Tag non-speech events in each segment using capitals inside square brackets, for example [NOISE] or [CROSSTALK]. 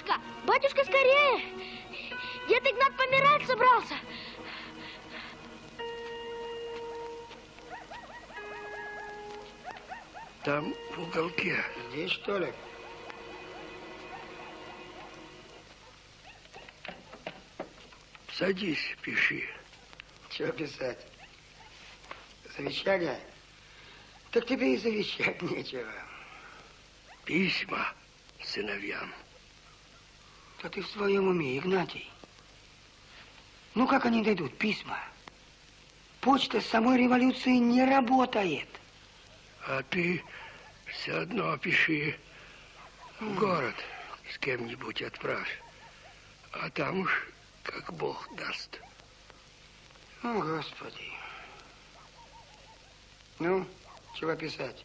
Батюшка, батюшка, скорее! Дед Игнат помирать собрался. Там в уголке. Здесь, что ли? Садись, пиши. Чего писать? Завещание? Так тебе и завещать [LAUGHS] нечего. Письма сыновьям. Да ты в своем уме, Игнатий. Ну, как они дойдут? Письма. Почта с самой революции не работает. А ты все одно пиши в город с кем-нибудь отправь. А там уж как Бог даст. О, Господи. Ну, чего писать?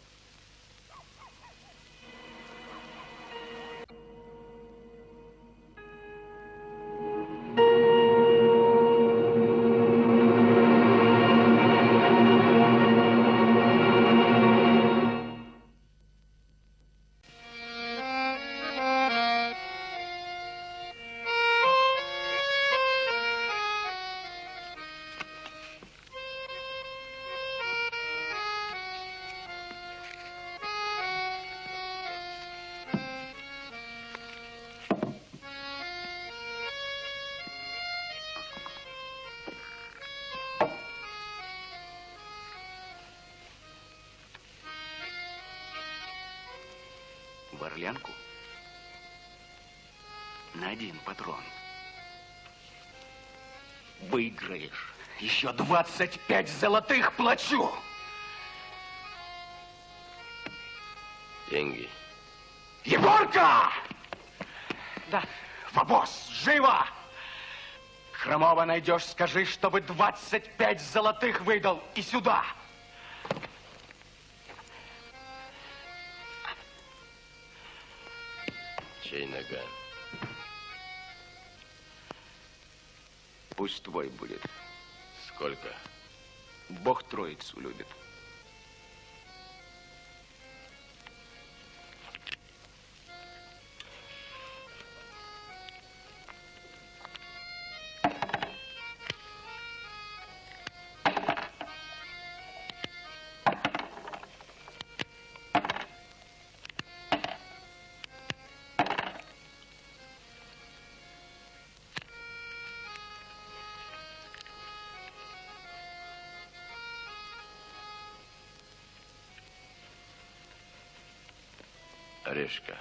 В Орлянку на один патрон. Выиграешь. Еще 25 золотых плачу. Деньги. Егорка! Да. В обоз, живо! Хромова найдешь, скажи, чтобы 25 золотых выдал и сюда. Чей наган? Пусть твой будет. Сколько? Бог троицу любит. fresca.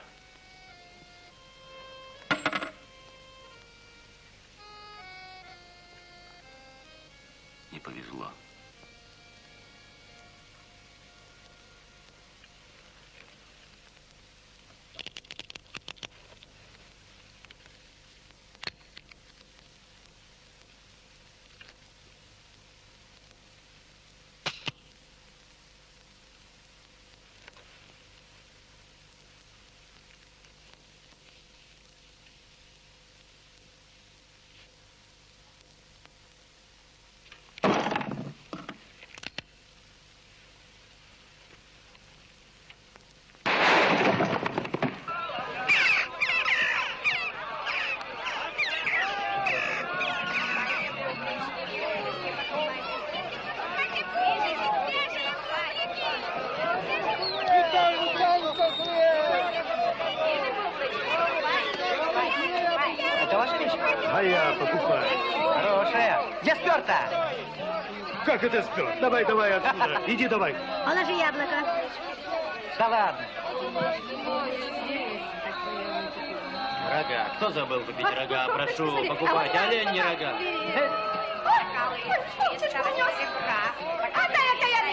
А я покупаю. Хорошая. Где сперта? Как это спер? Давай, давай отсюда. [LAUGHS] Иди давай. Положи яблоко. Да ладно. Рога. Кто забыл купить рога? Прошу, покупать. Олень не рога.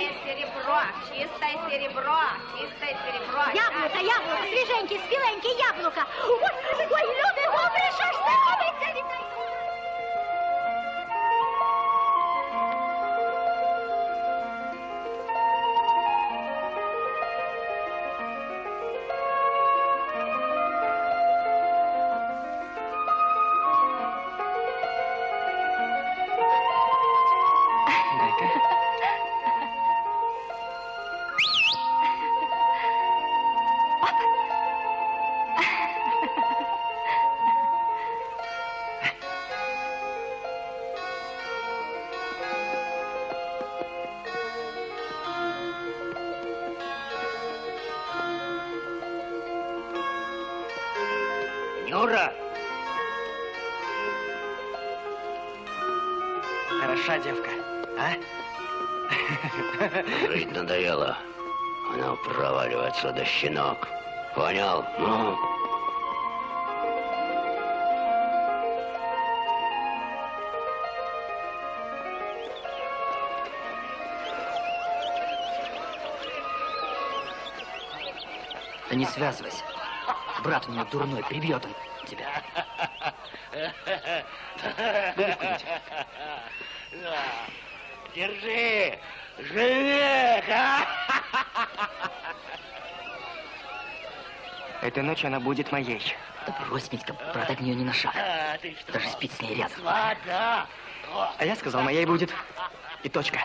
Чистое серебро, чистое серебро, чистое серебро. Яблоко, яблоко, свеженький, спеленький яблоко. Ой, ой, люди, добрый, що ж це робиться? Нура! Щенок. Понял? Ну? Да не связывайся. Брат у него дурной, прибьет он тебя. Держи! Живи! а? Этой ночью она будет моей. Да брось, Митька, брат от нее не на шаг. А, ты что? Даже спит с ней рядом. А я сказал, моей будет. И точка.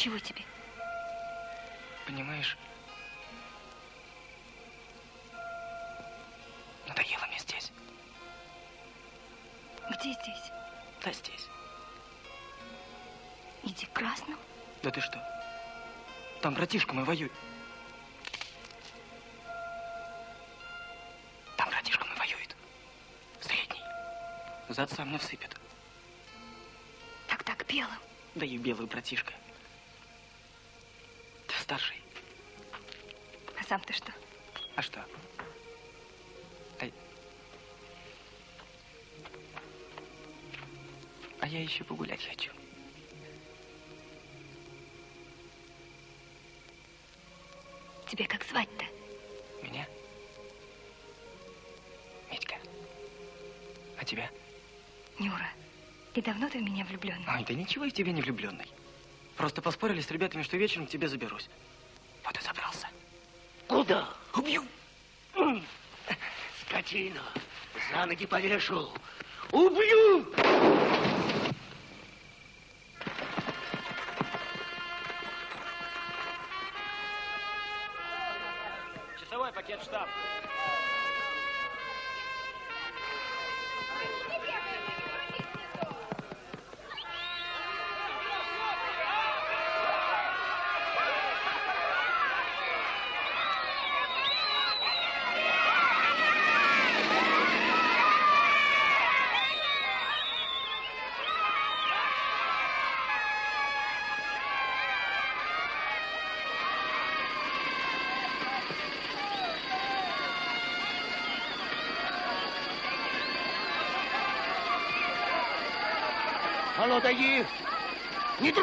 Чего тебе? понимаешь? Надоело мне здесь. Где здесь? Да здесь. Иди к красному. Да ты что? Там братишка мой воюет. Там братишка мой воюет. Средний. Зад сам не всыпет. Тогда к белым. Да и белый братишка. Ты старший. А сам ты что? А что? А... а я еще погулять хочу. Тебе как звать-то? Меня? Митька. А тебя? Нюра. И давно ты в меня влюбленный? Ой, да ничего я в тебя не влюбленный. Просто поспорили с ребятами, что вечером к тебе заберусь. Вот и забрался. Куда? Убью! Скотина! За ноги повешу! Убью!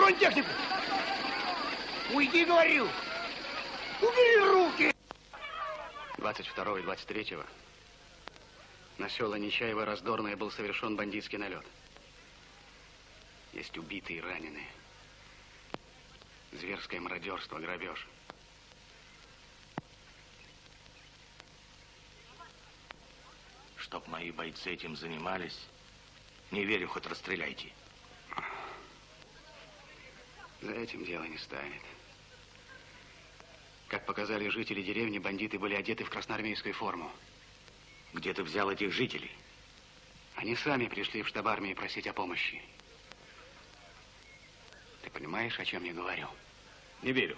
Тронь технику! Уйди, говорю! Убери руки! 22 и 23 на села Нечаево Раздорное был совершен бандитский налет. Есть убитые и раненые. Зверское мародерство, грабеж. Чтоб мои бойцы этим занимались, не верю, хоть расстреляйте. За этим дело не станет. Как показали жители деревни, бандиты были одеты в красноармейскую форму. Где ты взял этих жителей? Они сами пришли в штаб армии просить о помощи. Ты понимаешь, о чем я говорю? Не верю.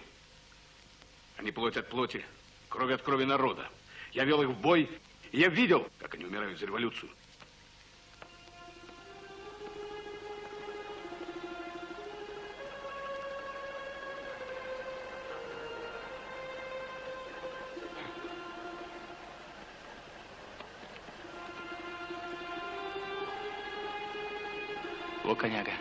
Они плоть от плоти, кровь от крови народа. Я вел их в бой, и я видел, как они умирают за революцию. Коняга.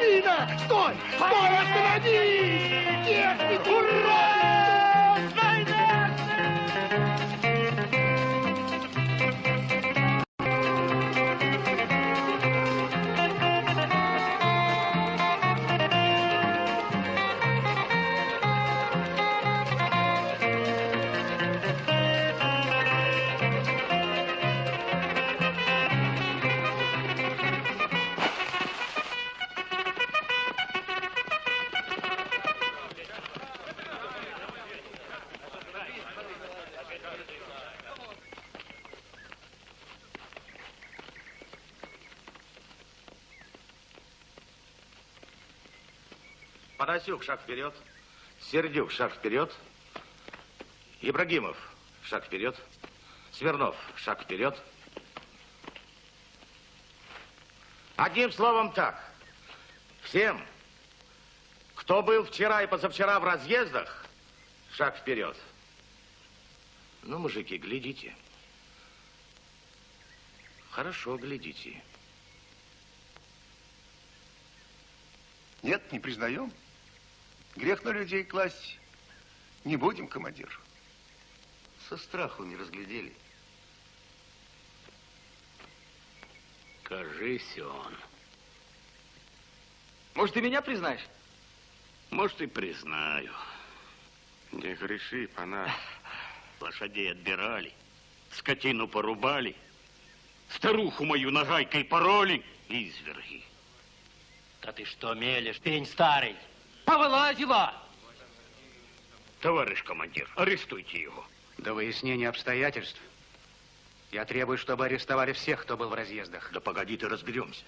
Пойдешь, дубина! Панасюк, шаг вперед. Сердюк, шаг вперед. Ибрагимов, шаг вперед. Смирнов, шаг вперед. Одним словом так. Всем, кто был вчера и позавчера в разъездах, шаг вперед. Ну, мужики, глядите. Хорошо, глядите. Нет, не признаем. Грех на людей класть. Не будем, командир. Со страху не разглядели. Кажись он. Может, ты меня признаешь? Может, и признаю. Не греши, пана. Лошадей отбирали, скотину порубали, старуху мою нагайкой пороли, изверги. Да ты что мелешь, пень старый? Повылазила! Товарищ командир, арестуйте его. До выяснения обстоятельств я требую, чтобы арестовали всех, кто был в разъездах. Да погоди, ты разберемся.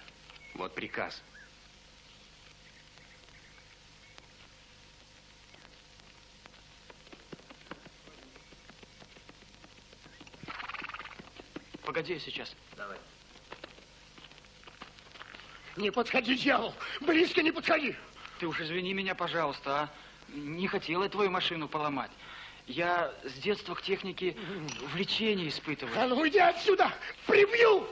Вот приказ. Погоди, я сейчас. Давай. Не подходи, дьявол! Близко не подходи! Ты уж извини меня, пожалуйста, а? Не хотел я твою машину поломать. Я с детства к технике влечение испытываю. А ну уйди отсюда! Прибью!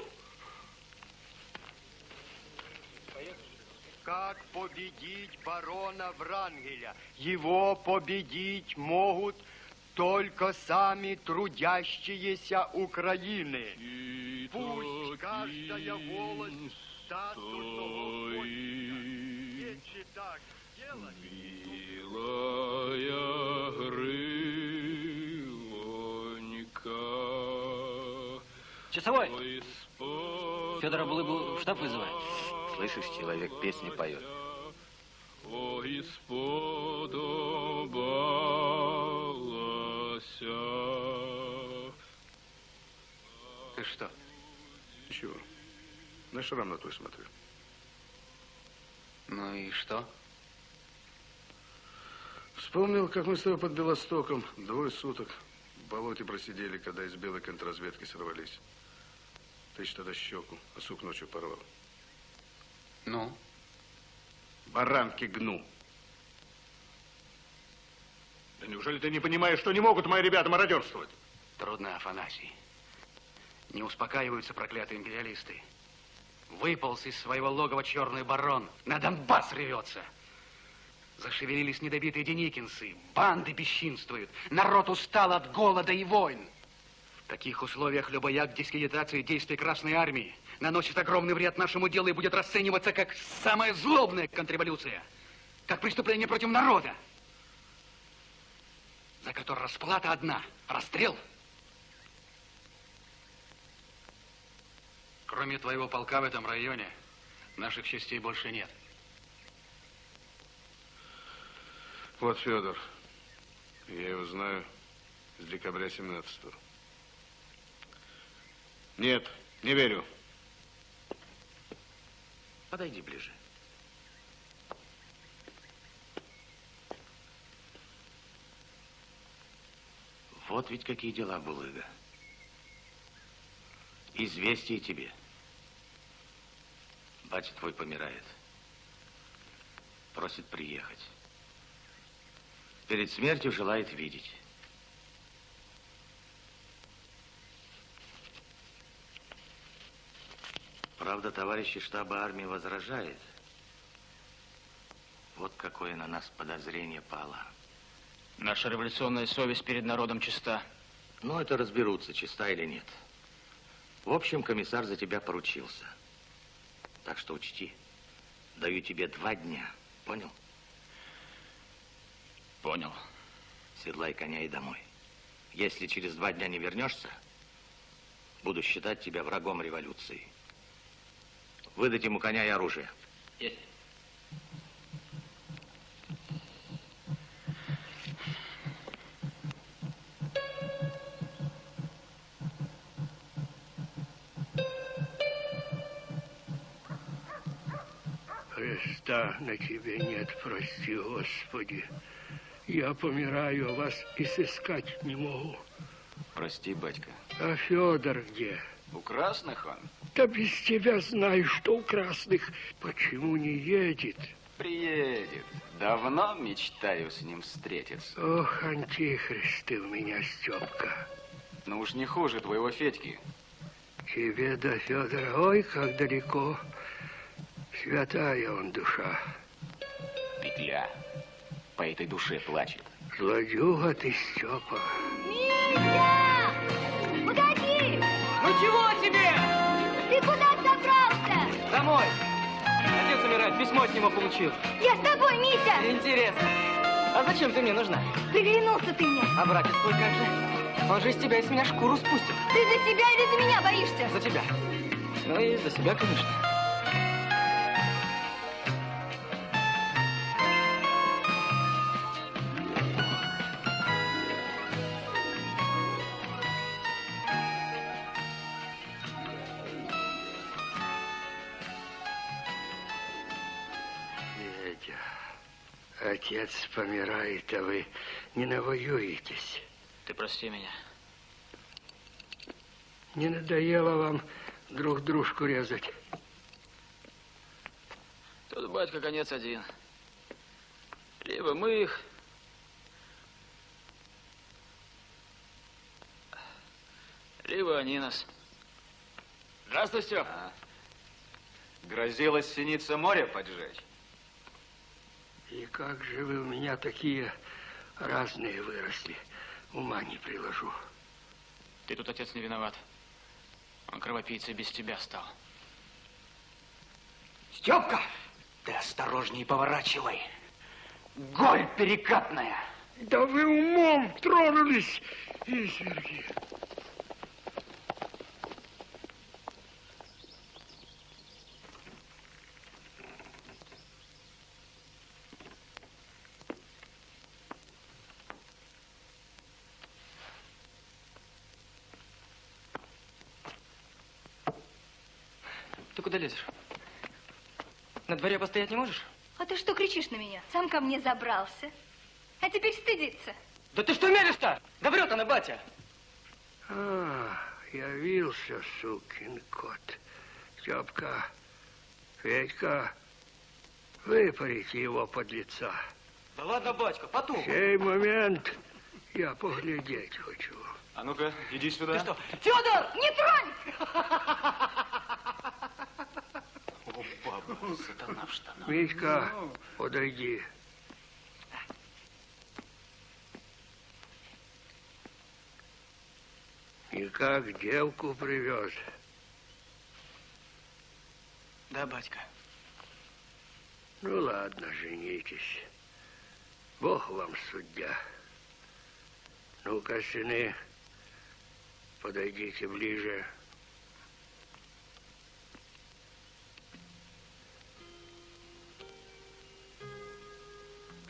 Как победить барона Врангеля? Его победить могут только сами трудящиеся Украины. Пусть каждая волость Если так сделать... Милая Грилонька, Часовой! Федора Булыгу в штаб вызывает. Слышишь, человек песни поет. Ой, сподобалася. Ты что? Чего? На шрам на твой смотрю. Ну и что? Вспомнил, как мы с тобой под Белостоком двое суток в болоте просидели, когда из белой контрразведки сорвались. Ты тогда щеку, а сук ночью порвал. Ну? Баранки гну. Да неужели ты не понимаешь, что не могут мои ребята мародерствовать? Трудно, Афанасий. Не успокаиваются проклятые империалисты. Выполз из своего логова черный барон. На Донбасс рвется. Зашевелились недобитые деникинцы. Банды бесчинствуют. Народ устал от голода и войн. В таких условиях любой акт дискредитации действий Красной Армии наносит огромный вред нашему делу и будет расцениваться как самая злобная контрреволюция. Как преступление против народа. За которое расплата одна. Расстрел. Кроме твоего полка в этом районе, наших частей больше нет. Вот Федор. Я его знаю с декабря 17 -го. Нет, не верю. Подойди ближе. Вот ведь какие дела, Булыга. Известие тебе. Батя твой помирает. Просит приехать. Перед смертью желает видеть. Правда, товарищи штаба армии возражает. Вот какое на нас подозрение пало. Наша революционная совесть перед народом чиста. Ну, это разберутся, чиста или нет. В общем, комиссар за тебя поручился. Так что учти, даю тебе два дня. Понял? Понял. Седлай коня и домой. Если через два дня не вернешься, буду считать тебя врагом революции. Выдать ему коня и оружие. Есть. Христа на тебе нет, прости, Господи. Я помираю, а вас и сыскать не могу. Прости, батька. А Федор где? У красных он? Да без тебя знаю, что у красных. Почему не едет? Приедет. Давно мечтаю с ним встретиться. Ох, антихрист ты у меня, Степка. Ну уж не хуже твоего Федьки. Тебе до Федора, ой, как далеко. Святая он душа. Петля по этой душе плачет. Злодюга ты, Степа. Митя! Погоди! Ну чего тебе? Ты куда собрался? Домой. Отец умирает, письмо от него получил. Я с тобой, Митя! Интересно. А зачем ты мне нужна? Приглянулся ты мне. А братец твой как же? Он же из тебя из меня шкуру спустит. Ты за себя или за меня боишься? За тебя. Ну и за себя, конечно. Отец помирает, а вы не навоюетесь. Ты прости меня. Не надоело вам друг дружку резать? Тут, батька, конец один. Либо мы их, либо они нас. Здравствуй, Степ. А, грозилась синица море поджечь. И как же вы у меня такие разные выросли? Ума не приложу. Ты тут, отец, не виноват. Он кровопийцей без тебя стал. Степка, ты осторожней поворачивай. Голь перекатная. Да вы умом тронулись, изверги. Ты куда лезешь? На дворе постоять не можешь? А ты что кричишь на меня? Сам ко мне забрался. А теперь стыдиться. Да ты что мелешь-то? Да врет она, батя. А, явился сукин кот. Степка, Федька, выпарите его под лица. Да ладно, батька, потом. Сей момент я поглядеть хочу. А ну-ка, иди сюда. Ты что? Федор, не тронь! [LAUGHS] Сатана в штанах. Митька, подойди. И как девку привез? Да, батька. Ну ладно, женитесь. Бог вам судья. Ну-ка, сыны, подойдите ближе.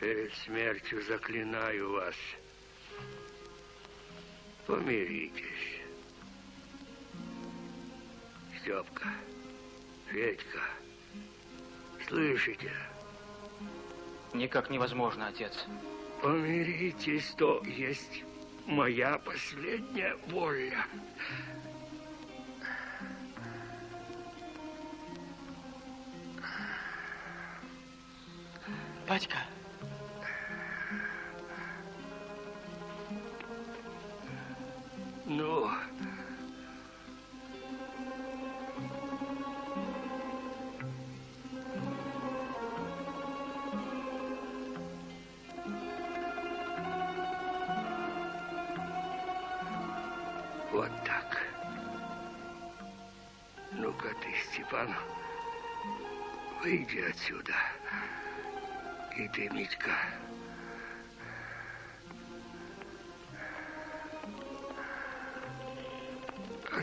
Перед смертью заклинаю вас. Помиритесь. Степка, Федька, слышите? Никак невозможно, отец. Помиритесь, то есть моя последняя воля. Батька. Ну, вот так. Ну-ка ты, Степан, выйди отсюда. И ты, Митька.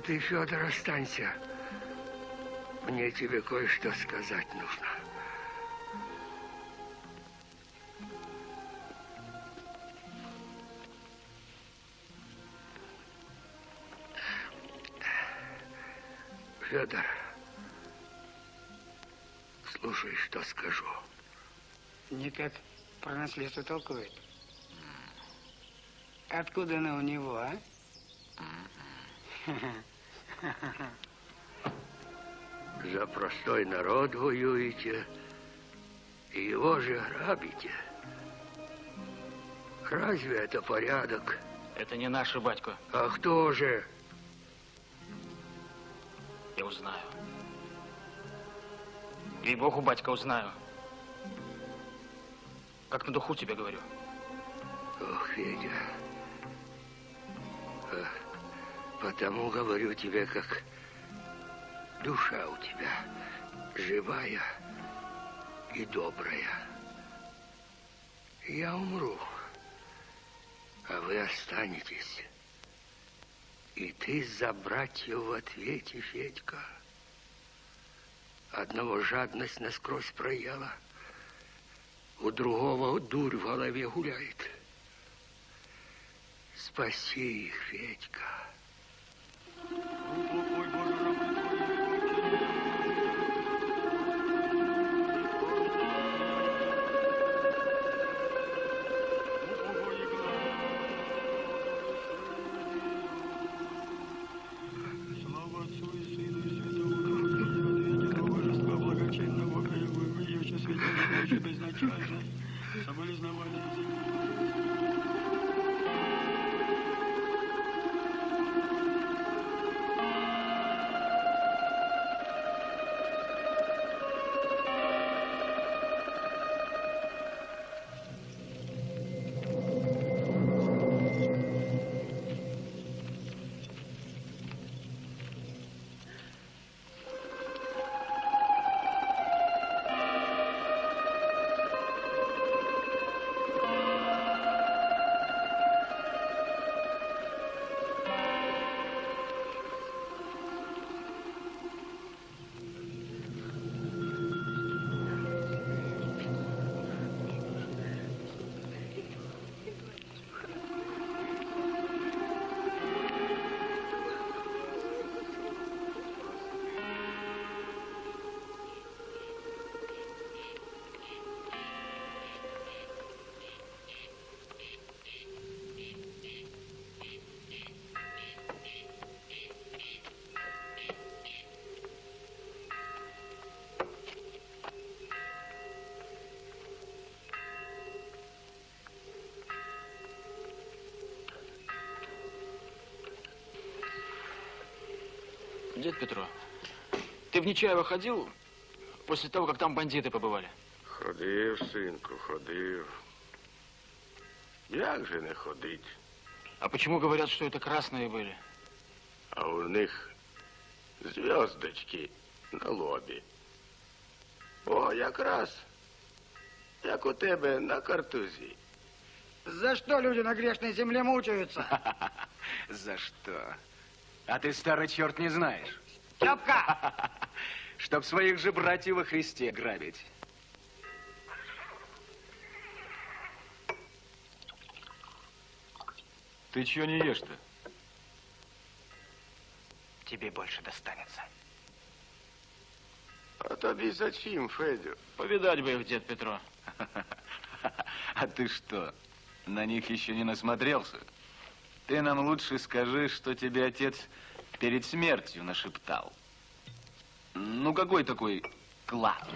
Ты, Федор, останься. Мне тебе кое-что сказать нужно. Федор, слушай, что скажу. Никак про наследство толкует. Откуда оно у него, а? [LAUGHS] [LAUGHS] За простой народ воюете, и его же грабите. Разве это порядок? Это не наши, батько. А кто же? Я узнаю. Ей-богу, батька, узнаю. Как на духу тебе говорю. Ох, Федя. А, Потому говорю тебе, как душа у тебя живая и добрая. Я умру, а вы останетесь. И ты за братьев в ответе, Федька. Одного жадность насквозь проела, у другого дурь в голове гуляет. Спаси их, Федька. Дед Петро, ты в Нечаево ходил? После того, как там бандиты побывали. Ходив, синку, ходив. Як же не ходить? А почему говорят, что это красные были? А у них зв'язочки на лобі. О, якраз, як у тебе на картузі. За что люди на грешной земле мучаются? [LAUGHS] За что? А ты, старый черт, не знаешь. Степка! [LAUGHS] Чтоб своих же братьев во Христе грабить. Ты чего не ешь-то? Тебе больше достанется. А тобі зачем, Федю? Повидать бы их, дед Петро. [LAUGHS] А ты что, на них еще не насмотрелся? Ты нам лучше скажи, что тебе отец перед смертью нашептал. Ну, какой такой клад?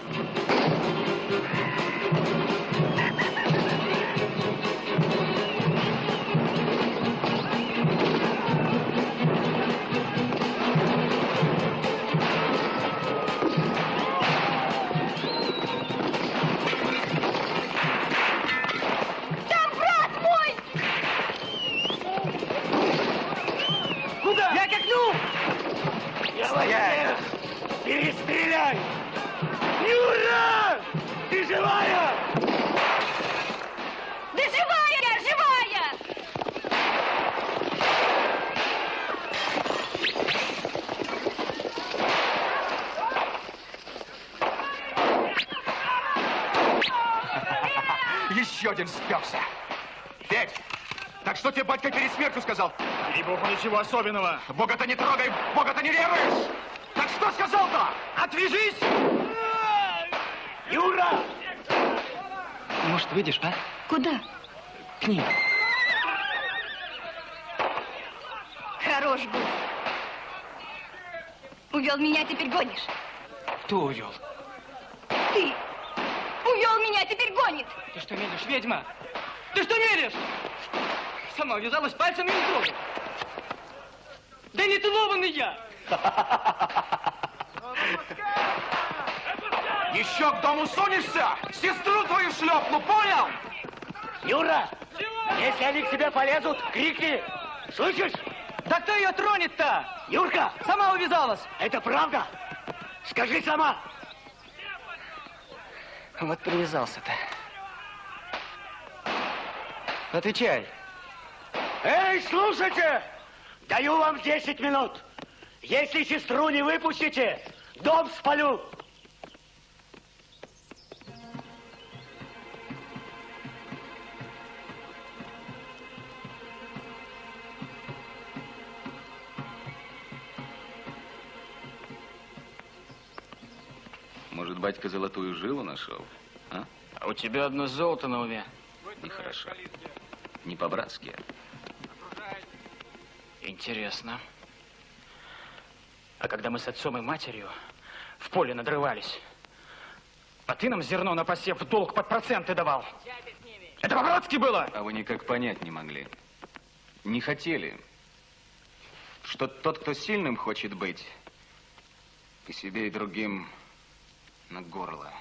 Еще один сперся. Петь, так что тебе батька перед смертью сказал? И богу ничего особенного. Бога-то не трогай, Бога-то не веруешь! Так что сказал-то? Отвяжись! Юра! Может, выйдешь, а? Куда? К ним. Хорош был. Увел меня, теперь гонишь. Кто увел? Ты гонит. Ты что мелешь, ведьма? Ты что мелешь? Сама вязалась пальцем и не трогай. Да не целованный я! Еще к дому сунешься, сестру твою шлепну, понял? Юра! Если они к тебе полезут, крикни! Слышишь? Да кто ее тронет-то? Юрка! Сама увязалась. Это правда? Скажи сама! Вот привязался-то. Отвечай. Эй, слушайте! Даю вам 10 минут. Если сестру не выпустите, дом спалю. Может, батька золотую жилу нашел? А? А у тебя одно золото на уме. Нехорошо. Не по-братски. Интересно. А когда мы с отцом и матерью в поле надрывались, а ты нам зерно на посев в долг под проценты давал. Это по-братски было? А вы никак понять не могли. Не хотели. Что тот, кто сильным хочет быть, и себе, и другим на горло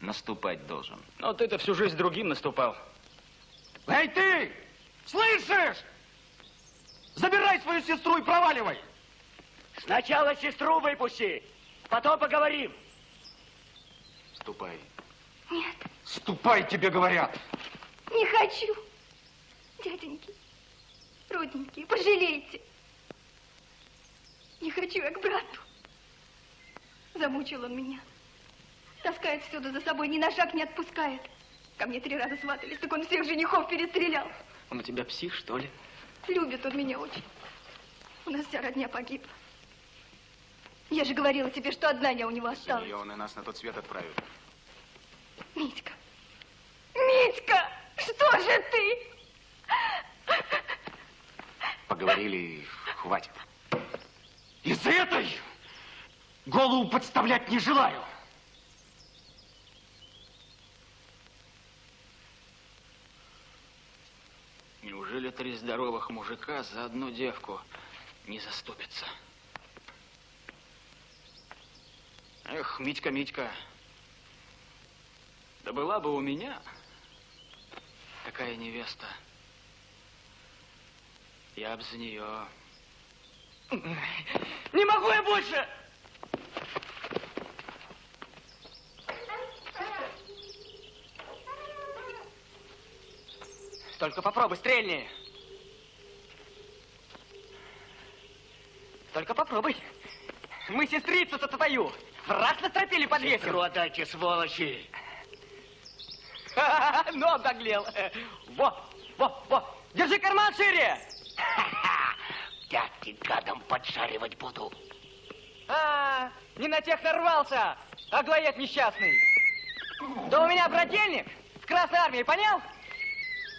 наступать должен. Но ты-то всю жизнь другим наступал. Эй, ты! Слышишь? Забирай свою сестру и проваливай! Сначала сестру выпусти, потом поговорим. Ступай. Нет, Ступай, тебе говорят. не хочу. Дяденьки, родненькие, пожалейте. Не хочу я к брату. Замучил он меня. Таскает всюду за собой, ни на шаг не отпускает. Ко мне три раза сватались, так он всех женихов перестрелял. Он у тебя псих, что ли? Любит он меня очень. У нас вся родня погибла. Я же говорила тебе, что одна я у него осталась. Ее он и нас на тот свет отправит. Митька, Митька, что же ты? Поговорили, хватит. Из-за этой голову подставлять не желаю. Неужели три здоровых мужика за одну девку не заступятся? Эх, Митька, Митька, Да была бы у меня такая невеста. Я б за нее... Не могу я больше! Только попробуй, стрельни. Только попробуй. Мы сестрицу-то твою в раз настропили подвесим. Сестру отдайте, сволочи. [LAUGHS] Ну, обнаглел. Во, во, во. Держи карман шире. [LAUGHS] Пятки гадом поджаривать буду. А, не на тех нарвался, аглоед несчастный. Да у меня брательник в Красной Армии, понял?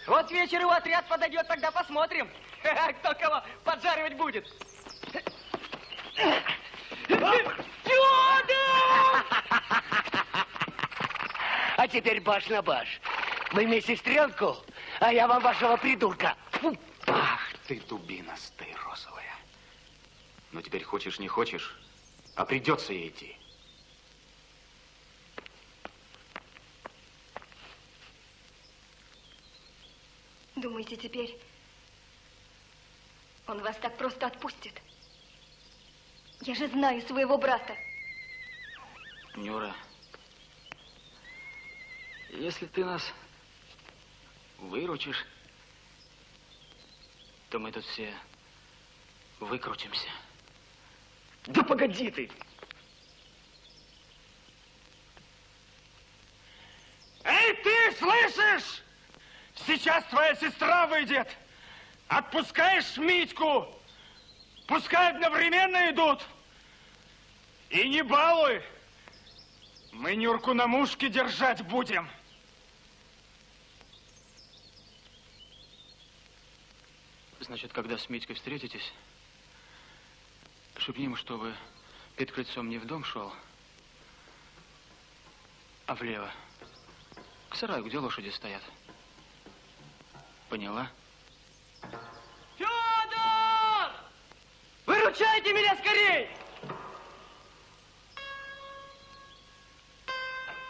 Вот вечер его отряд подойдет, тогда посмотрим, [LAUGHS] кто кого поджаривать будет. А теперь баш на баш. Вы мне сестренку, а я вам вашего придурка. Фу. Ах ты, дубинастая розовая. Но теперь хочешь, не хочешь, а придется ей идти. Думаете, теперь он вас так просто отпустит? Я же знаю своего брата. Нюра, если ты нас выручишь, то мы тут все выкрутимся. Да погоди ты! Эй, ты слышишь? Сейчас твоя сестра выйдет. Отпускаешь Митьку. Пускай одновременно идут. И не балуй. Мы Нюрку на мушке держать будем. Значит, когда с Митькой встретитесь, шепни ему, чтобы перед крыльцом не в дом шел, а влево, к сараю, где лошади стоят. Поняла? Федор! Выручайте меня скорей!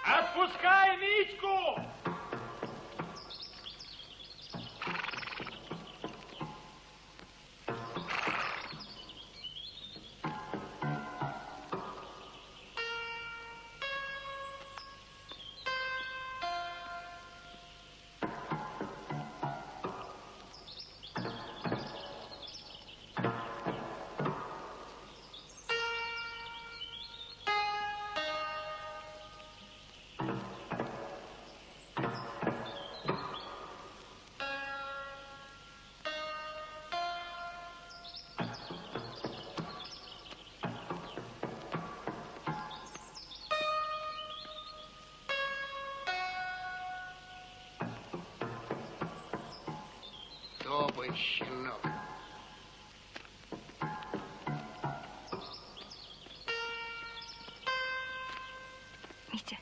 Отпускай Митьку! Топай, щенок. Митя,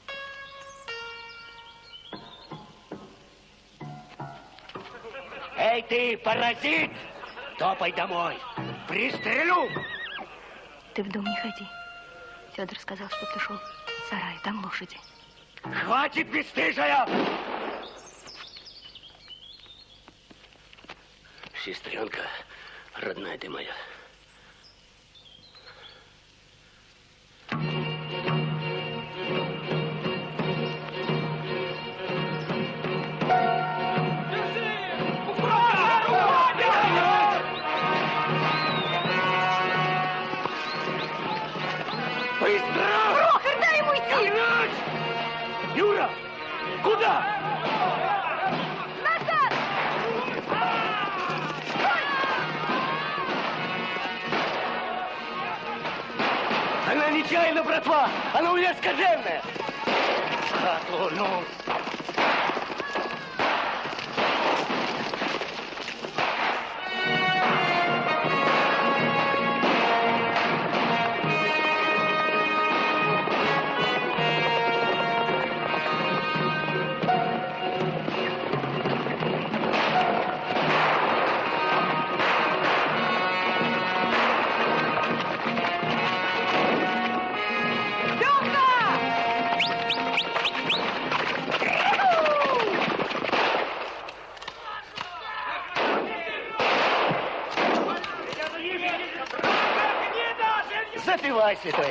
Эй, ты, паразит! Топай домой. Пристрелю. ты в дом не ходи. Федор сказал, что ты шел в сарай, там лошади. Хватит, бесстыжая! Сестренка, родная ты моя.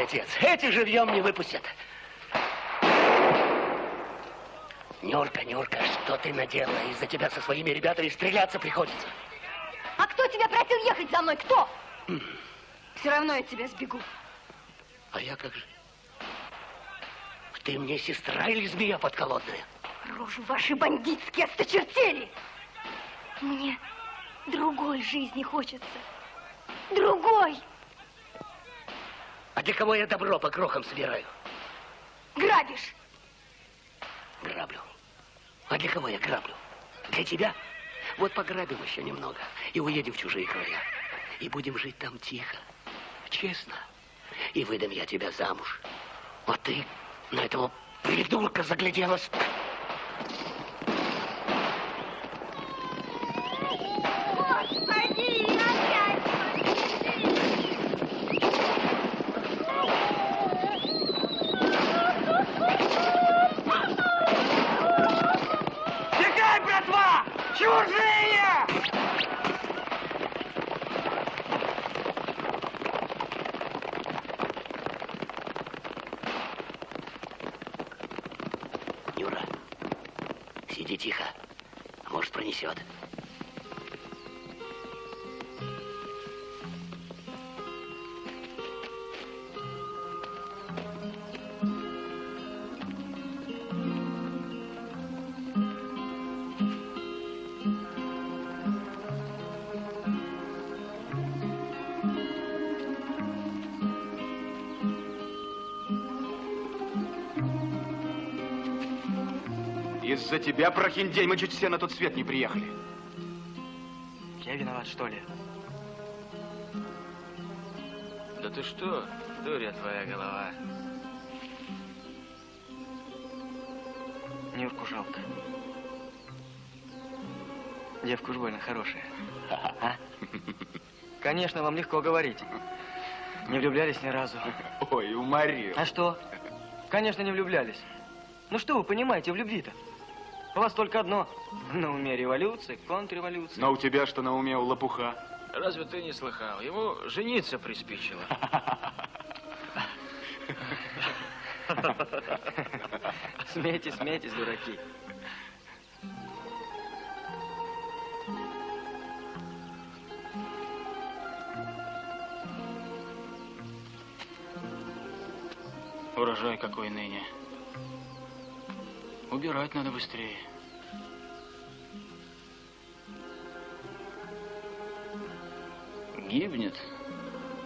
Отец. Эти живьем не выпустят. Нюрка, Нюрка, что ты наделала? Из-за тебя со своими ребятами стреляться приходится. А кто тебя просил ехать за мной? Кто? Все равно я тебя сбегу. А я как же? Ты мне сестра или змея подколодная? Рожи ваши бандитские осточертели. Мне другой жизни хочется. Другой. А для кого я добро по крохам собираю? Грабишь. Граблю. А для кого я граблю? Для тебя? Вот пограбим еще немного и уедем в чужие края. И будем жить там тихо, честно. И выдам я тебя замуж. А ты на этого придурка загляделась. Господи, опять Бегай, братва! Чужие! Юра, сиди тихо. А тебя, прохиндей, мы чуть все на тот свет не приехали. Я виноват, что ли? Да ты что, дуря твоя голова. Нюрку жалко. Девка уж больно хорошая. А? Конечно, вам легко говорить. Не влюблялись ни разу. Ой, уморил. А что? Конечно, не влюблялись. Ну что вы понимаете в любви-то? У вас только одно. [LAUGHS] На уме революция, контрреволюция. Но у тебя что на уме, у лопуха? Разве ты не слыхал? Ему жениться приспичило. [LAUGHS] Смейтесь, смейтесь, дураки. Урожай какой ныне. Убирать надо быстрее. Гибнет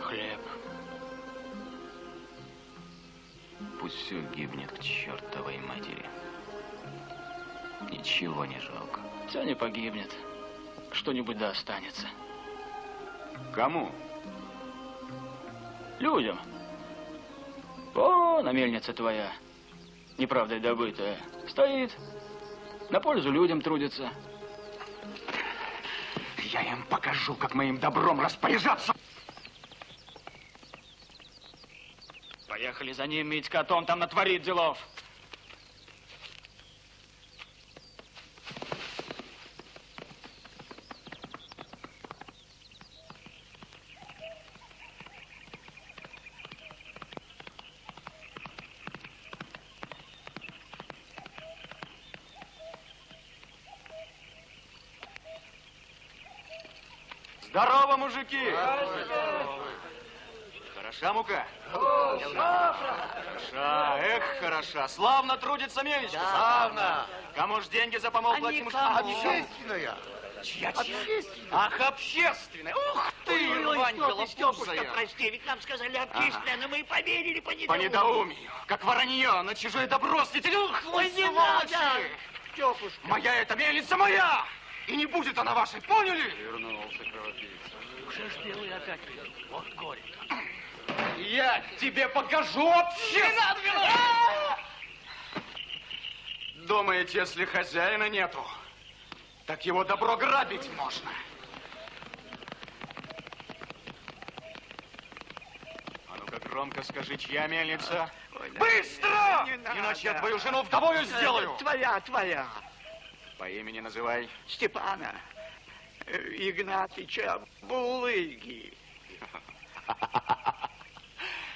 хлеб. Пусть все гибнет к чертовой матери. Ничего не жалко. Все не погибнет. Что-нибудь да останется. Кому? Людям. О, на мельница твоя, неправдой добытая, стоит. На пользу людям трудится. Я им покажу, как моим добром распоряжаться. Поехали за ним, Митька, а то он там натворит делов. Мужики! Хороша мука? Хороша, эх, хороша. Славно трудится мельничка. Славно. Кому ж деньги за помол платим? Общественная. Чья, чья? Ах, общественная. Ух ты, Ванька, лопузая. прости, ведь нам сказали общественное, но мы поверили по По недоумию. Как воронье на чужое добро светили. Ух, вы Ой, не сволочи! надо. Тёпушка. Моя эта мельница моя! И не будет она вашей, поняли? Вернулся кровопийца. Уже ж белый опять. Вот горе. Я тебе покажу общественное! Думаете, если хозяина нету, так его добро грабить можно? А ну-ка громко скажи, чья мельница? Быстро! Иначе я твою жену вдовою сделаю. Твоя, твоя. По имени называй. Степана Игнатьича Булыги.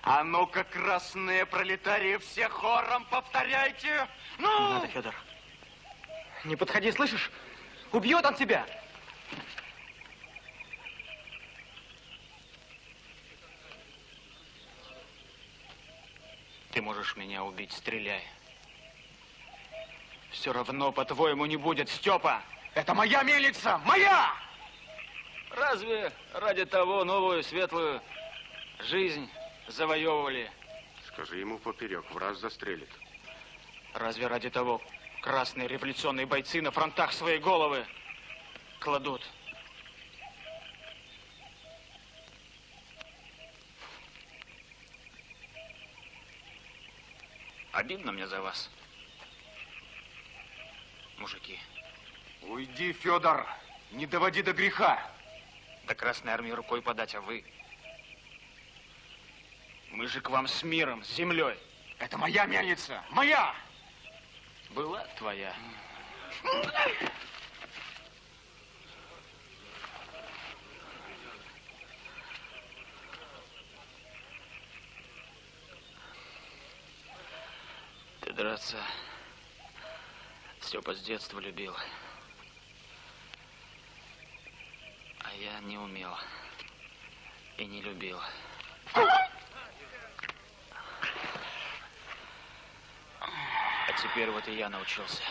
А ну-ка, красные пролетарии, все хором повторяйте. Ну! Не надо, Федор. Не подходи, слышишь? Убьет он тебя. Ты можешь меня убить, стреляй. Все равно, по-твоему, не будет, Степа. Это моя мельница! Моя! Разве ради того новую светлую жизнь завоевывали? Скажи ему поперек, в раз застрелит. Разве ради того красные революционные бойцы на фронтах свои головы кладут? Обидно мне за вас, мужики. Уйди, Федор, не доводи до греха. До Красной Армии рукой подать, а вы? Мы же к вам с миром, с землей. Это моя мельница, моя! Была твоя. Ты драться, Степа с детства любил. А я не умел и не любил. А теперь вот и я научился.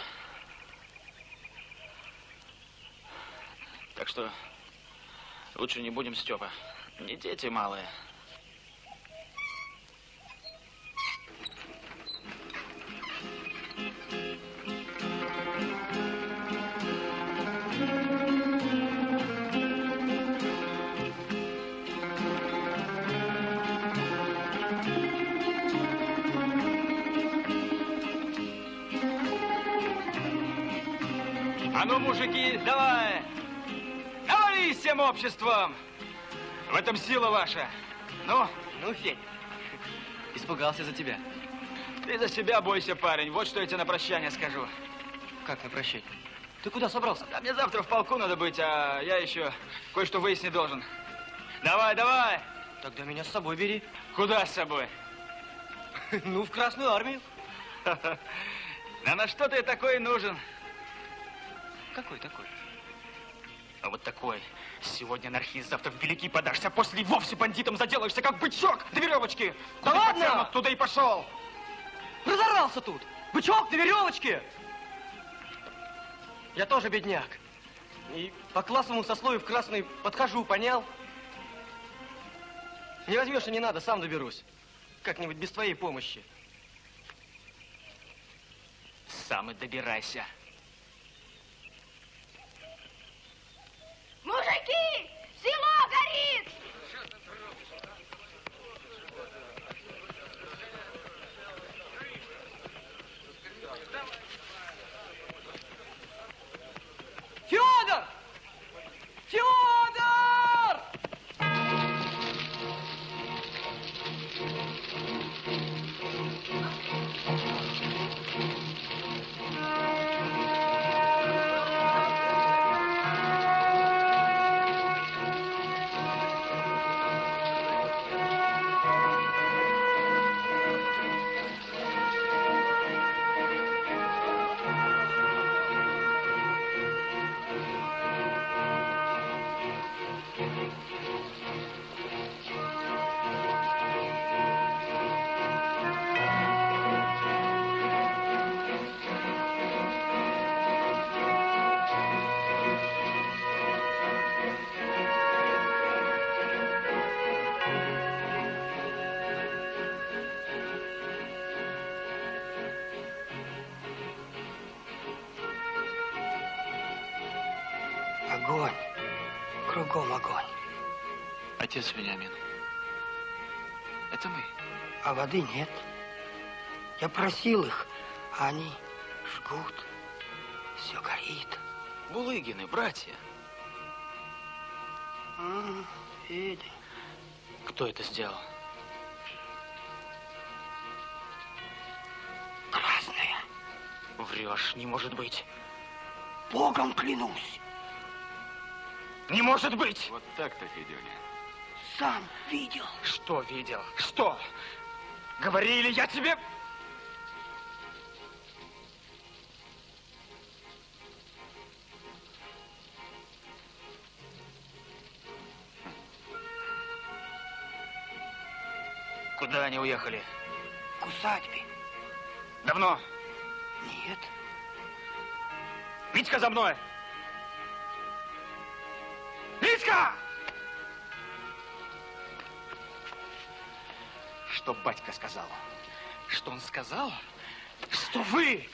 Так что лучше не будем, Степа. Не дети малые. Мужики, давай! Давай всем обществом! В этом сила ваша. Ну? Ну, Федь, [LAUGHS] испугался за тебя. Ты за себя бойся, парень. Вот что я тебе на прощание скажу. Как на прощание? Ты куда собрался? Да мне завтра в полку надо быть, а я еще кое-что выяснить должен. Давай, давай! Тогда меня с собой бери. Куда с собой? [LAUGHS] Ну, в Красную Армию. [LAUGHS] Да на что ты такой нужен? Какой такой? А вот такой. Сегодня анархист, завтра в великий подашься, а после вовсе бандитом заделаешься, как бычок до веревочки. Да Куда ладно? пацан, Туда и пошел. Разорался тут! Бычок на веревочке! Я тоже бедняк. И по классовому сословию в красный подхожу, понял? Не возьмешь и не надо, сам доберусь. Как-нибудь без твоей помощи. Сам и добирайся. Мужики, село горит! Кругом огонь. Отец Вениамин, это мы. А воды нет. Я просил их, а они жгут. Все горит. Булыгины, братья. М, Федя. Кто это сделал? Красная. Врешь, не может быть. Богом клянусь. Не может быть! Вот так-то, Федюня. сам видел. Что видел? Что? Говорили я тебе... Куда они уехали? К усадьбе. Давно? Нет. Витька за мной! Что батька сказал? Что он сказал? Что вы,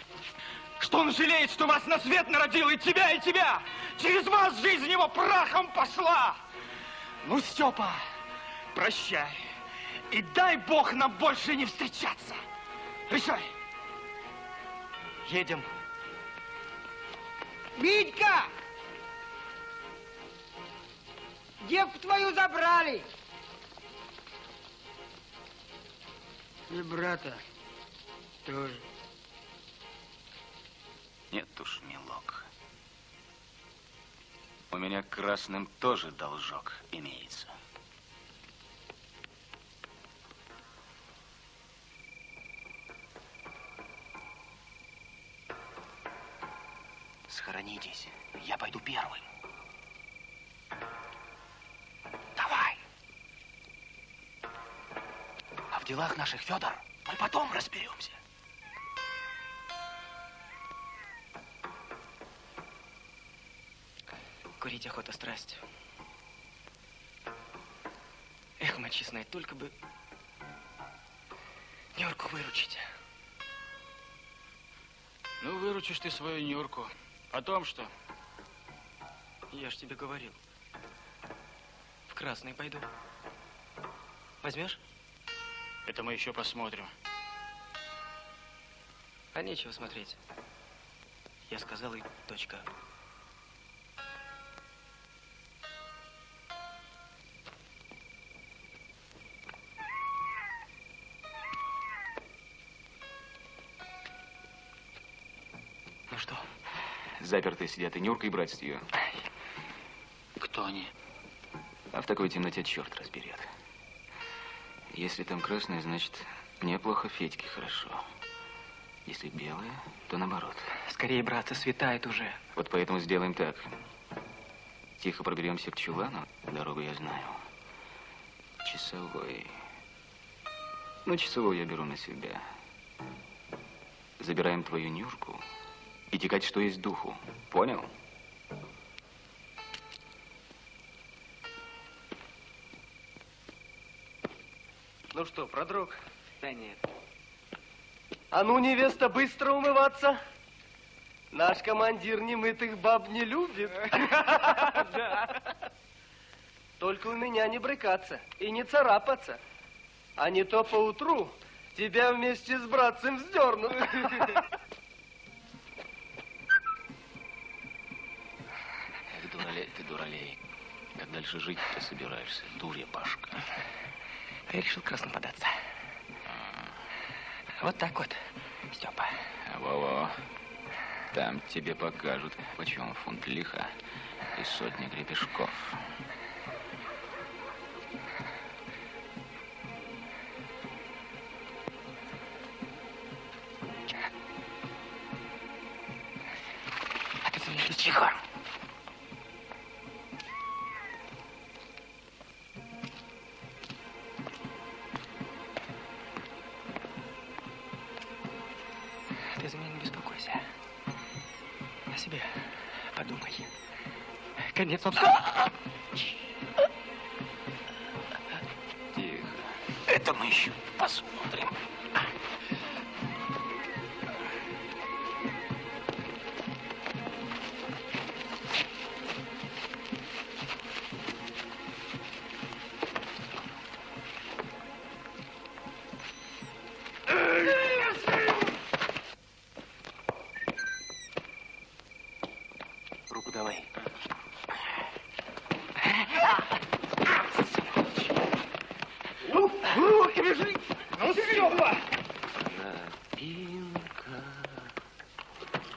что он жалеет, что вас на свет народил, и тебя, и тебя! Через вас жизнь его прахом пошла! Ну, Степа, прощай. И дай Бог нам больше не встречаться. Решай. Едем. Витька! Девку твою забрали. И брата тоже. Нет уж, милок. У меня красным тоже должок имеется. Схоронитесь, я пойду первым. Делах наших, Федор, мы потом разберемся. Курить охота страсть. Эх, мать честная, только бы Нюрку выручить. Ну, выручишь ты свою Нюрку. Потом что? Я ж тебе говорил. В красный пойду. Возьмешь? Это мы еще посмотрим. А нечего смотреть. Я сказал и точка. Ну что? Запертые сидят и Нюрка, и братец ее. Кто они? А в такой темноте черт разберет. Если там красное, значит, неплохо Федьке хорошо. Если белое, то наоборот. Скорее, братцы, светает уже. Вот поэтому сделаем так. Тихо проберемся к чулану. Дорогу я знаю. Часовой. Ну, часовой я беру на себя. Забираем твою Нюрку и текать, что есть духу. Понял? Ну что, продрог? Да нет. А ну, невеста, быстро умываться. Наш командир немытых баб не любит. [LAUGHS] Только у меня не брыкаться и не царапаться. А не то поутру тебя вместе с братцем вздернут. Эх, дуралей ты, дуралей. Как дальше жить ты собираешься, дурья Пашка? Я решил красным податься. Вот так вот, Степа. Во-во. Там тебе покажут, почем фунт лиха и сотни гребешков. Конец он... Тихо.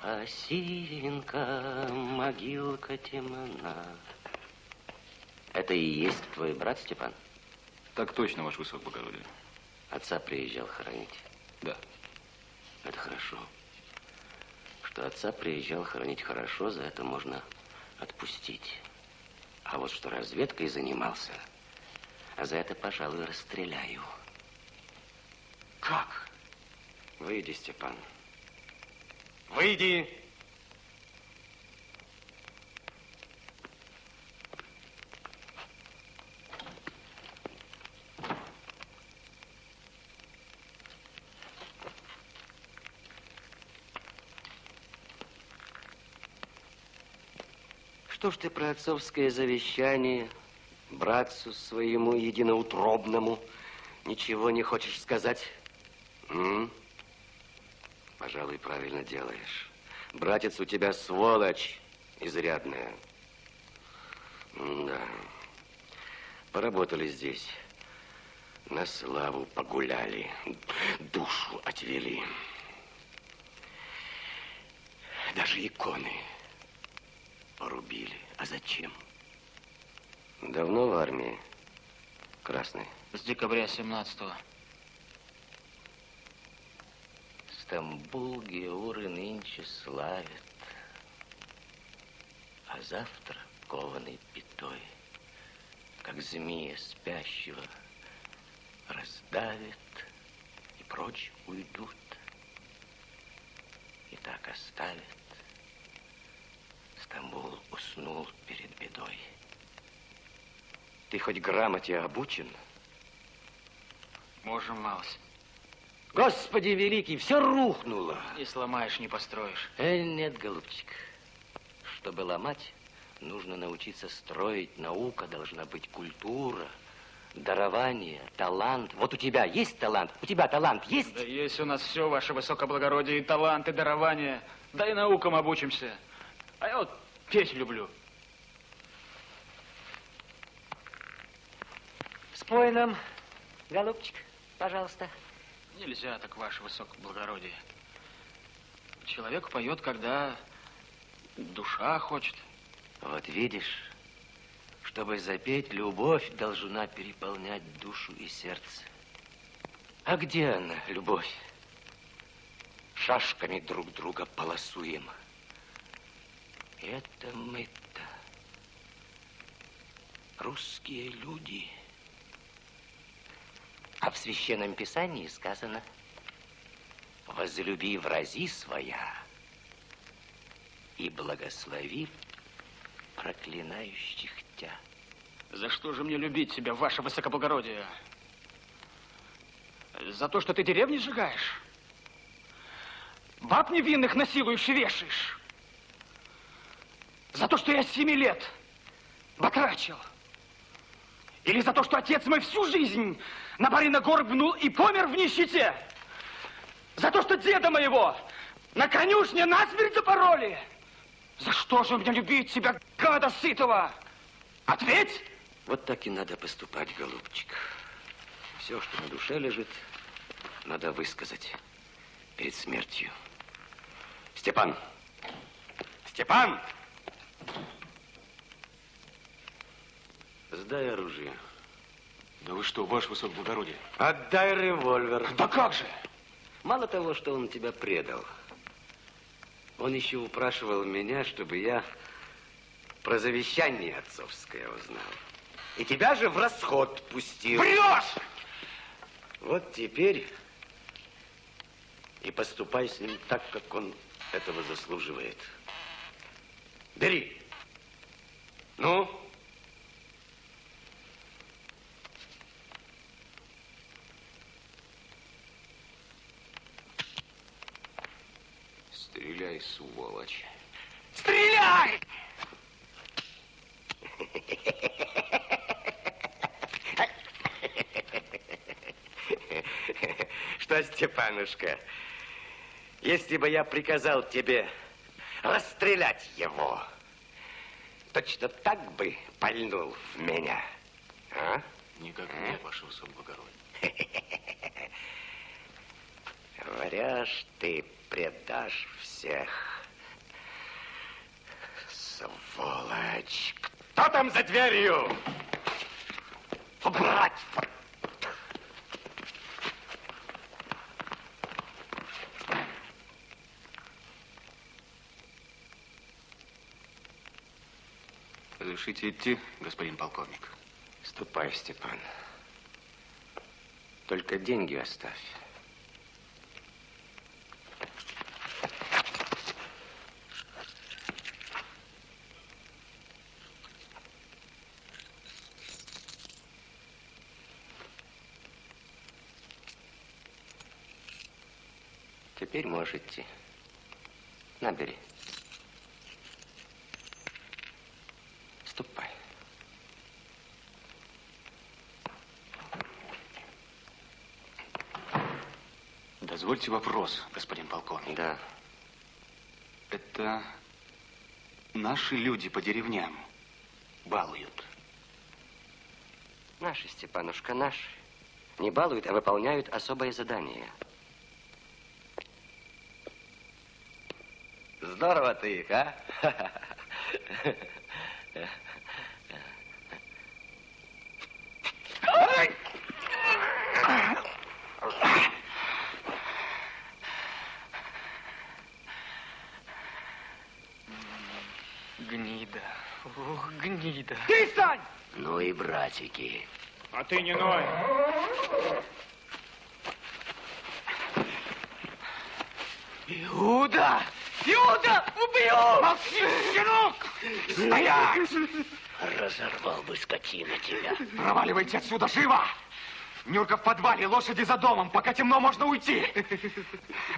Осинка, могилка темна. Это и есть твой брат, Степан? Так точно, ваше высокоблагородие. Отца приезжал хоронить? Да. Это хорошо. Что отца приезжал хоронить хорошо, за это можно отпустить. А вот что разведкой занимался, а за это, пожалуй, расстреляю. Как? Выйди, Степан. Выйди! Что ж ты про отцовское завещание братцу своему единоутробному ничего не хочешь сказать? М? Пожалуй, правильно делаешь. Братец у тебя сволочь изрядная. Да. Поработали здесь. На славу погуляли. Душу отвели. Даже иконы порубили. А зачем? Давно в армии? Красный. С декабря 17-го. Стамбул Георы нынче славят, А завтра кованой пятой, Как змея спящего, раздавят И прочь уйдут. И так оставят. Стамбул уснул перед бедой. Ты хоть грамоте обучен? Можем, малость. Господи великий, все рухнуло. Не сломаешь, не построишь. Э, нет, голубчик. Чтобы ломать, нужно научиться строить. Наука должна быть культура, дарование, талант. Вот у тебя есть талант? У тебя талант есть? Да есть у нас все, ваше высокоблагородие, и талант, и дарование. Да и наукам обучимся. А я вот петь люблю. Спой нам, голубчик, пожалуйста. Нельзя так, ваше высокоблагородие. Человек поет, когда душа хочет. Вот видишь, чтобы запеть, любовь должна переполнять душу и сердце. А где она, любовь? Шашками друг друга полосуем. Это мы-то, русские люди. А в Священном Писании сказано, возлюби врази своя и благослови проклинающих тебя. За что же мне любить тебя, ваше высокоблагородие? За то, что ты деревни сжигаешь? Баб невинных насилуешь и вешаешь? За то, что я с семи лет батрачил? Или за то, что отец мой всю жизнь на барина гор гнул и помер в нищете? За то, что деда моего на конюшне насмерть запороли? За что же мне любить тебя, гада сытого? Ответь! Вот так и надо поступать, голубчик. Все, что на душе лежит, надо высказать перед смертью. Степан! Степан! Сдай оружие. Да вы что, ваше высокоблагородие? Отдай револьвер. Да как же? Мало того, что он тебя предал, он еще упрашивал меня, чтобы я про завещание отцовское узнал. И тебя же в расход пустил. Врешь! Вот теперь и поступай с ним так, как он этого заслуживает. Бери. Ну? Стреляй, сволочь. Стреляй! Что, Степанушка, если бы я приказал тебе расстрелять его, точно так бы пальнул в меня, а? Никак нет, ваше высокоблагородие говоришь, ты предашь всех. Сволочь! Кто там за дверью? Убрать! Разрешите идти, господин полковник? Ступай, Степан. Только деньги оставь. Можешь идти. Набери. Ступай. Дозвольте вопрос, господин полковник. Да. Это наши люди по деревням балуют. Наши, Степанушка, наши. Не балуют, а выполняют особое задание. Здорово ты их, а? Гнида. Ух, гнида. Ты стань! Ну и братики. А ты не ной. Убью! Молчи, щенок! Стоять! Разорвал бы скотина тебя. Проваливайте отсюда, живо! Нюрка в подвале, лошади за домом. Пока темно, можно уйти.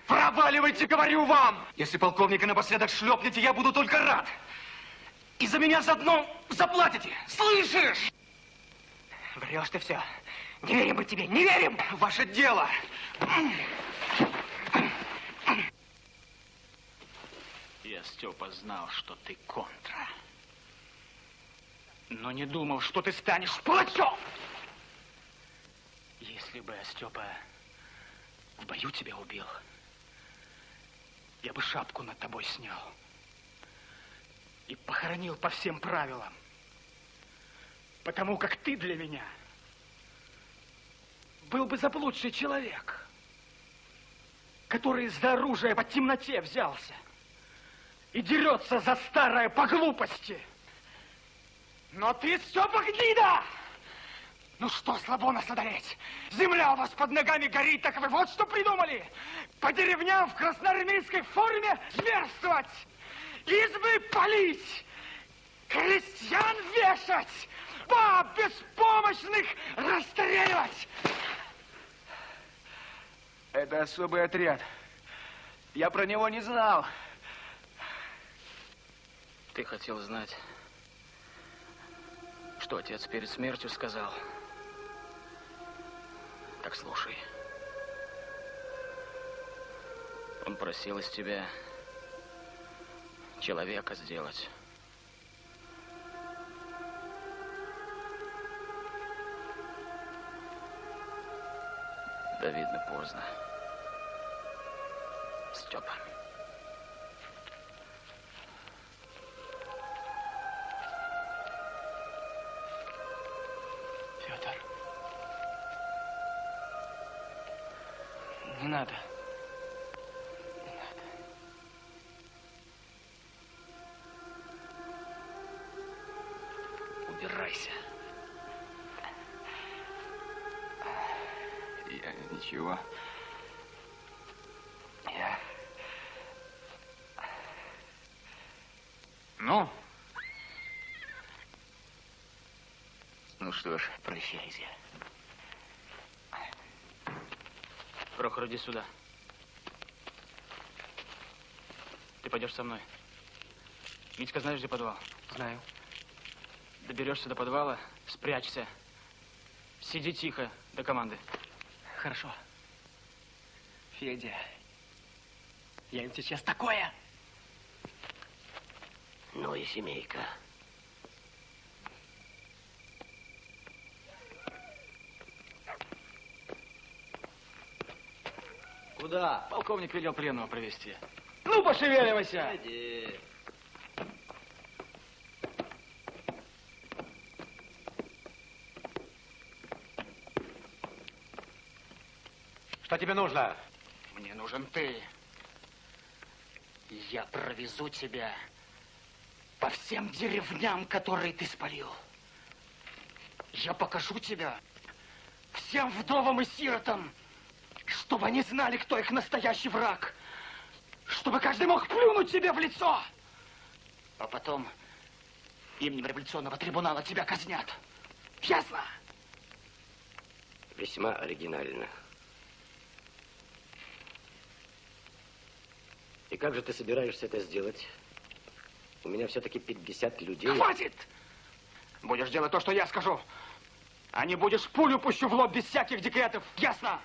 Проваливайте, говорю вам! Если полковника напоследок шлепнете, я буду только рад. И за меня заодно заплатите. Слышишь? Врешь ты все. Не верим мы тебе, не верим! Ваше дело. Я, Степа, знал, что ты контра. Но не думал, что ты станешь палачом. Если бы я, Степа, в бою тебя убил, я бы шапку над тобой снял и похоронил по всем правилам. Потому как ты для меня был бы заблудший человек, который из-за оружия по темноте взялся и дерется за старое по глупости. Но ты, Степа, гнида! Ну что, слабо нас одолеть? Земля у вас под ногами горит, так вы вот что придумали? По деревням в красноармейской форме зверствовать, избы палить, крестьян вешать, баб беспомощных расстреливать. Это особый отряд. Я про него не знал. Ты хотел знать, что отец перед смертью сказал? Так слушай. Он просил из тебя человека сделать. Да видно поздно. Степа. Что ж, Прощайся. Прохор, иди сюда. Ты пойдешь со мной. Митька, знаешь, где подвал? Знаю. Доберешься до подвала, спрячься. Сиди тихо до команды. Хорошо. Федя, я им сейчас такое. Ну и семейка. Куда? Полковник велел пленного провести. Ну, пошевеливайся! Иди. Что тебе нужно? Мне нужен ты. Я провезу тебя по всем деревням, которые ты спалил. Я покажу тебя всем вдовам и сиротам, чтобы они знали, кто их настоящий враг. Чтобы каждый мог плюнуть тебе в лицо. А потом именем революционного трибунала тебя казнят. Ясно? Весьма оригинально. И как же ты собираешься это сделать? У меня все-таки 50 людей. Хватит! Будешь делать то, что я скажу. А не будешь пулю пущу в лоб без всяких декретов. Ясно?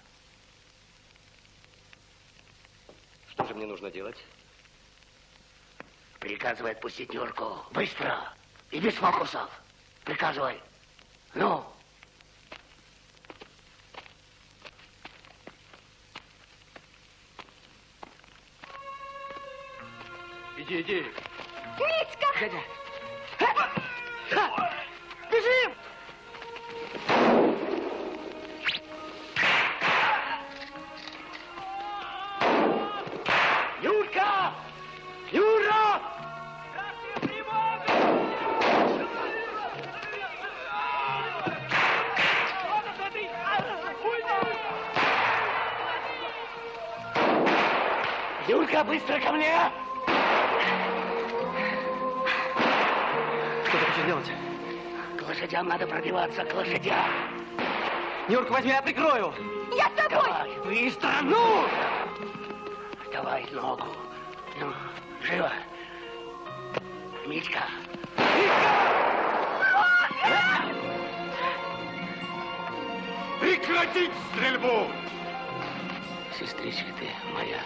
Что же мне нужно делать? Приказывай отпустить Нюрку. Быстро. И без фокусов. Приказывай. Ну. Иди, иди. Митька! Дядя. Бежим! Юрка, быстро ко мне! Что ты хочешь делать? К лошадям надо пробиваться, к лошадям. Нюрка, возьми, я прикрою. Я с тобой! Давай, быстро, ну! Давай ногу. Ну, живо. Митька. Прекратить стрельбу! Сестричка ты моя.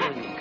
Родненькая моя.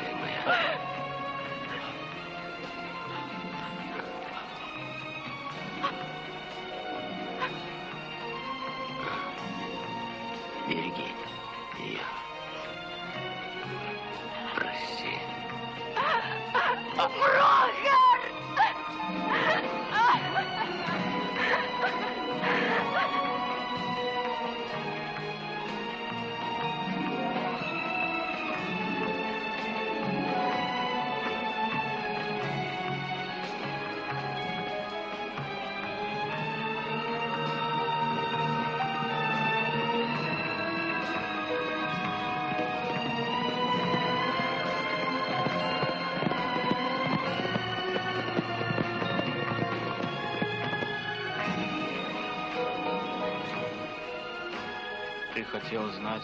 Хотел знать,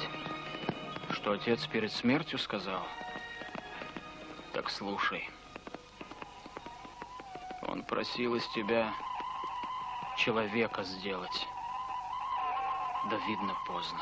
что отец перед смертью сказал? Так слушай. Он просил из тебя человека сделать. Да видно поздно.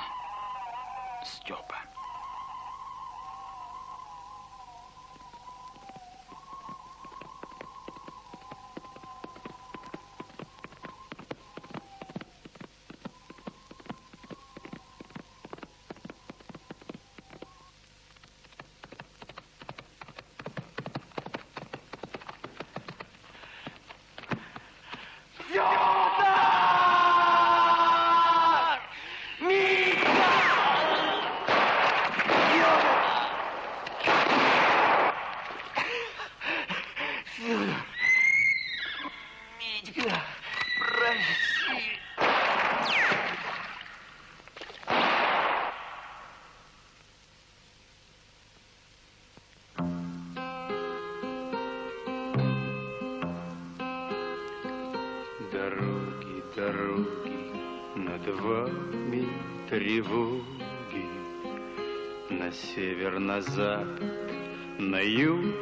Юг,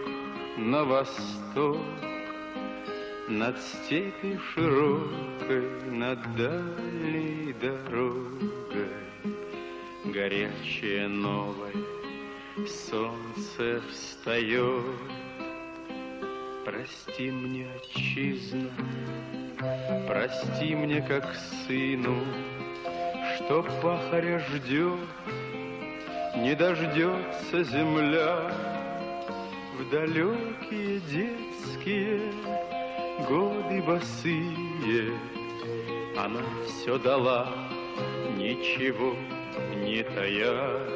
на восток, Над степью широкой, над дальней дорогой, Горячее новое солнце встает. Прости мне, отчизна, Прости мне, как сыну, Что пахаря ждет, Не дождется земля В далекие детские Годы босые. Она все дала, ничего не тая.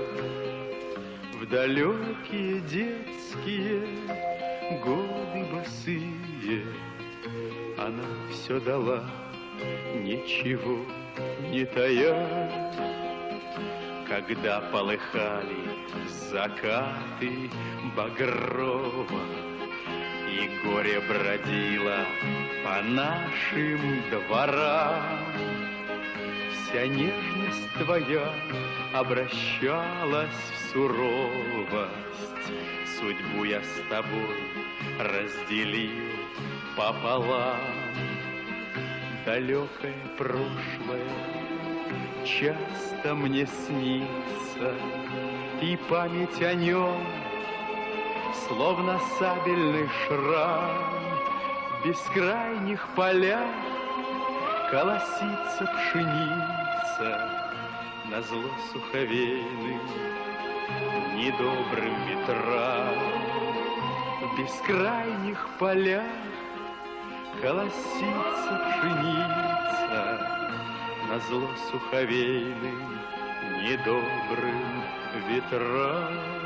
В далекие детские годы босые, она все дала, ничего не тая. Когда полыхали закаты багрово, И горе бродило по нашим дворам, Вся нежность твоя обращалась в суровость. Судьбу я с тобой разделил пополам. Далекое прошлое часто мне снится, И память о нем, словно сабельный шрам, В бескрайних полях колосится пшеница На зло суховейным недобрым ветрам. В бескрайних полях колосится пшеница на зло суховейным недобрым ветрам.